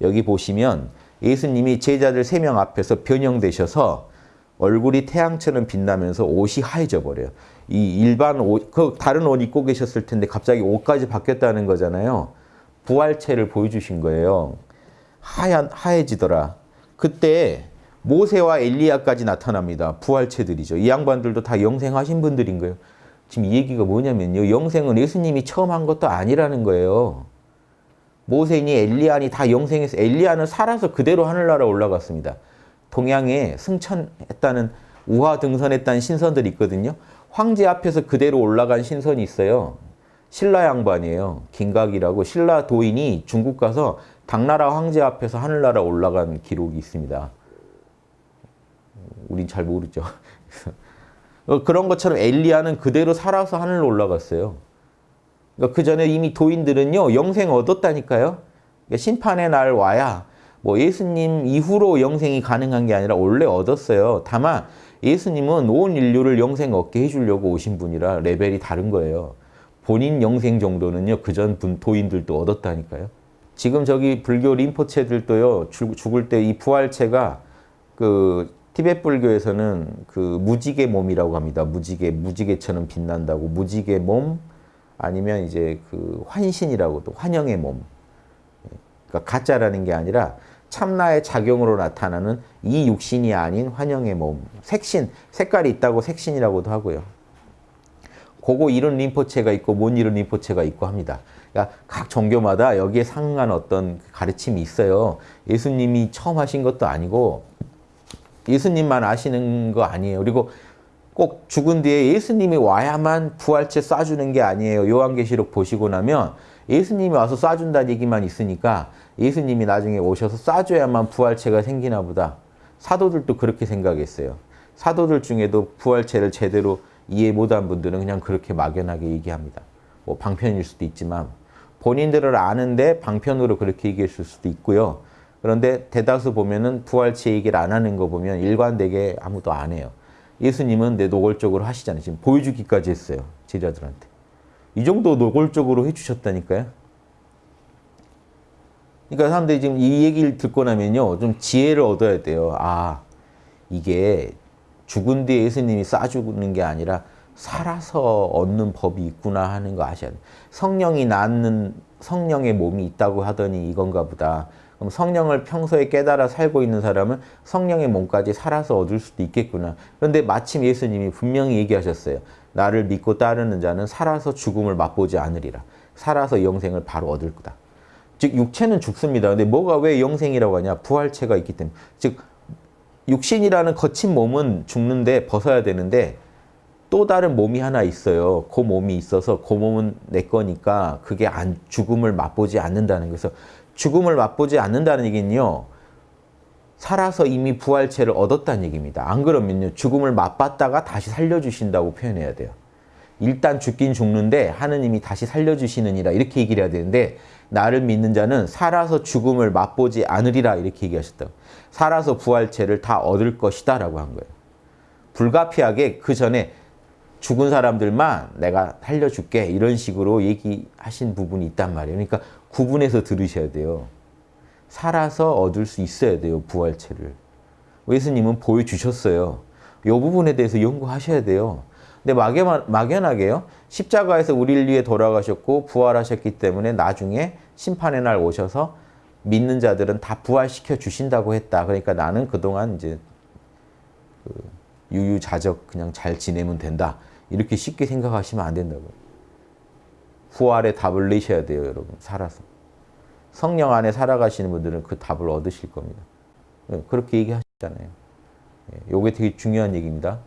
여기 보시면 예수님이 제자들 세 명 앞에서 변형되셔서 얼굴이 태양처럼 빛나면서 옷이 하얘져 버려요. 이 일반 옷, 그 다른 옷 입고 계셨을 텐데 갑자기 옷까지 바뀌었다는 거잖아요. 부활체를 보여주신 거예요. 하얀, 하얘지더라. 그때 모세와 엘리야까지 나타납니다. 부활체들이죠. 이 양반들도 다 영생하신 분들인 거예요. 지금 이 얘기가 뭐냐면요. 영생은 예수님이 처음 한 것도 아니라는 거예요. 모세니 엘리야니 다 영생해서 엘리야는 살아서 그대로 하늘나라 올라갔습니다. 동양에 승천했다는 우화 등선했다는 신선들이 있거든요. 황제 앞에서 그대로 올라간 신선이 있어요. 신라 양반이에요. 김각이라고 신라 도인이 중국 가서 당나라 황제 앞에서 하늘나라 올라간 기록이 있습니다. 우린 잘 모르죠. 그런 것처럼 엘리야는 그대로 살아서 하늘로 올라갔어요. 그러니까 그 전에 이미 도인들은요 영생 얻었다니까요. 그러니까 심판의 날 와야 뭐 예수님 이후로 영생이 가능한 게 아니라 원래 얻었어요. 다만 예수님은 온 인류를 영생 얻게 해주려고 오신 분이라 레벨이 다른 거예요. 본인 영생 정도는요 그전 도인들도 얻었다니까요. 지금 저기 불교 림포체들도요 죽을 때 이 부활체가 그 티베트 불교에서는 그 무지개 몸이라고 합니다. 무지개 무지개처럼 빛난다고 무지개 몸 아니면 이제 그 환신이라고도 환영의 몸. 그러니까 가짜라는 게 아니라 참나의 작용으로 나타나는 이 육신이 아닌 환영의 몸. 색신, 색깔이 있다고 색신이라고도 하고요. 그거 이런 림포체가 있고 못 이룬 림포체가 있고 합니다. 그러니까 각 종교마다 여기에 상응한 어떤 가르침이 있어요. 예수님이 처음 하신 것도 아니고 예수님만 아시는 거 아니에요. 그리고 꼭 죽은 뒤에 예수님이 와야만 부활체 쏴주는 게 아니에요. 요한계시록 보시고 나면 예수님이 와서 쏴준다는 얘기만 있으니까 예수님이 나중에 오셔서 쏴줘야만 부활체가 생기나 보다. 사도들도 그렇게 생각했어요. 사도들 중에도 부활체를 제대로 이해 못한 분들은 그냥 그렇게 막연하게 얘기합니다. 뭐 방편일 수도 있지만 본인들을 아는데 방편으로 그렇게 얘기했을 수도 있고요. 그런데 대다수 보면은 부활체 얘기를 안 하는 거 보면 일관되게 아무도 안 해요. 예수님은 내 노골적으로 하시잖아요. 지금 보여주기까지 했어요. 제자들한테. 이 정도 노골적으로 해주셨다니까요. 그러니까 사람들이 지금 이 얘기를 듣고 나면요. 좀 지혜를 얻어야 돼요. 아, 이게 죽은 뒤에 예수님이 쏴주는 게 아니라 살아서 얻는 법이 있구나 하는 거 아셔야 돼요. 성령이 낳는 성령의 몸이 있다고 하더니 이건가 보다. 그럼 성령을 평소에 깨달아 살고 있는 사람은 성령의 몸까지 살아서 얻을 수도 있겠구나. 그런데 마침 예수님이 분명히 얘기하셨어요. 나를 믿고 따르는 자는 살아서 죽음을 맛보지 않으리라. 살아서 영생을 바로 얻을 거다. 즉 육체는 죽습니다. 근데 뭐가 왜 영생이라고 하냐? 부활체가 있기 때문에. 즉 육신이라는 거친 몸은 죽는데 벗어야 되는데 또 다른 몸이 하나 있어요. 그 몸이 있어서 그 몸은 내 거니까 그게 안, 죽음을 맛보지 않는다는 거죠. 죽음을 맛보지 않는다는 얘기는요. 살아서 이미 부활체를 얻었다는 얘기입니다. 안 그러면요. 죽음을 맛봤다가 다시 살려주신다고 표현해야 돼요. 일단 죽긴 죽는데 하느님이 다시 살려주시느니라 이렇게 얘기를 해야 되는데 나를 믿는 자는 살아서 죽음을 맛보지 않으리라 이렇게 얘기하셨다고. 살아서 부활체를 다 얻을 것이다 라고 한 거예요. 불가피하게 그 전에 죽은 사람들만 내가 살려줄게 이런 식으로 얘기하신 부분이 있단 말이에요. 그러니까 구분해서 들으셔야 돼요. 살아서 얻을 수 있어야 돼요. 부활체를. 예수님은 보여주셨어요. 이 부분에 대해서 연구하셔야 돼요. 근데 막연, 막연하게요. 십자가에서 우리를 위해 돌아가셨고 부활하셨기 때문에 나중에 심판의 날 오셔서 믿는 자들은 다 부활시켜 주신다고 했다. 그러니까 나는 그동안 이제 그 유유자적 그냥 잘 지내면 된다. 이렇게 쉽게 생각하시면 안 된다고요. 부활의 답을 내셔야 돼요, 여러분. 살아서. 성령 안에 살아가시는 분들은 그 답을 얻으실 겁니다. 네, 그렇게 얘기하셨잖아요. 이게 되게 중요한 얘기입니다.